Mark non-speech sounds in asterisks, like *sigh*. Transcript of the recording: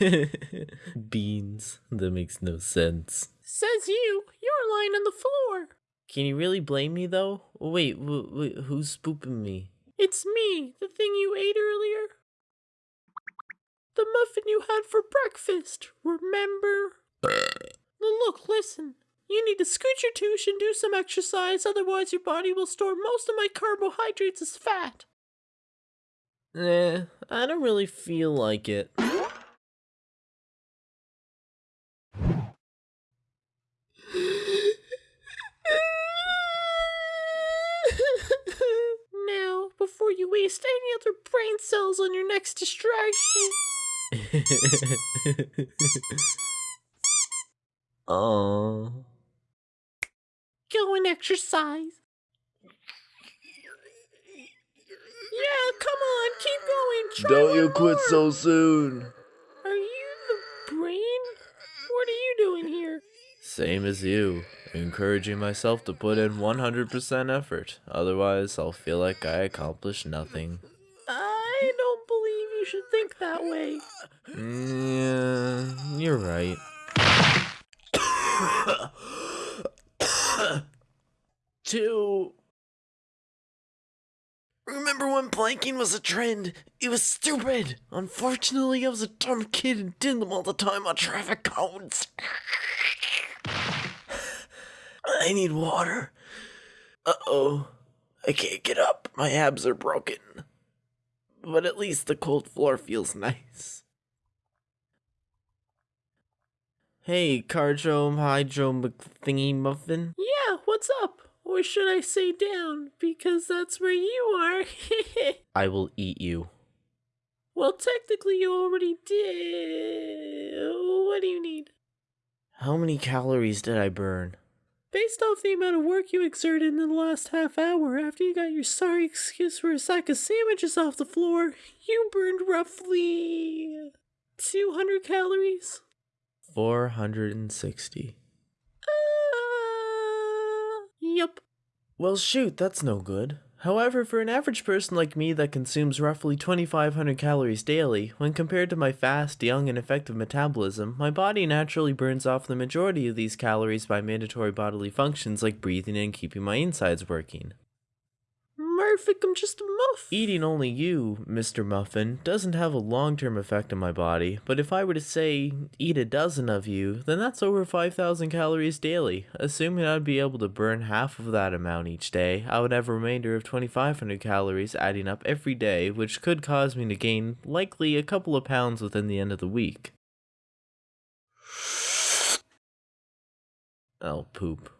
*laughs* Beans. That makes no sense. Says you. You're lying on the floor. Can you really blame me though? Wait, who's spooping me? It's me, the thing you ate earlier. The muffin you had for breakfast, remember? Look, listen. You need to scoot your tush and do some exercise, otherwise, your body will store most of my carbohydrates as fat. Eh, I don't really feel like it. Waste any other brain cells on your next distraction. *laughs* Aww. Go and exercise. Yeah, come on, keep going. Try Don't you quit more. so soon. Are you the brain? What are you doing here? Same as you. Encouraging myself to put in 100% effort. Otherwise, I'll feel like I accomplished nothing. I don't believe you should think that way. Yeah, you're right. *coughs* Two. Remember when planking was a trend? It was stupid. Unfortunately, I was a dumb kid and did them all the time on traffic cones. I need water. Uh oh. I can't get up. My abs are broken. But at least the cold floor feels nice. Hey, Cardro Hydro McThingy Muffin. Yeah, what's up? Or should I say down? Because that's where you are. *laughs* I will eat you. well, technically, you already did. What do you need? How many calories did I burn? Based off the amount of work you exerted in the last half hour after you got your sorry excuse for a sack of sandwiches off the floor, you burned roughly 200 calories. 460. Uh, yep. Well, shoot, that's no good. However, for an average person like me that consumes roughly 2,500 calories daily, when compared to my fast, young, and effective metabolism, my body naturally burns off the majority of these calories by mandatory bodily functions like breathing and keeping my insides working. Murphic, I'm just a muff. Eating only you, Mr. Muffin, doesn't have a long term effect on my body, but if I were to say eat a dozen of you, then that's over 5,000 calories daily. Assuming I'd be able to burn half of that amount each day, I would have a remainder of 2,500 calories adding up every day, which could cause me to gain likely a couple of pounds within the end of the week. I'll poop.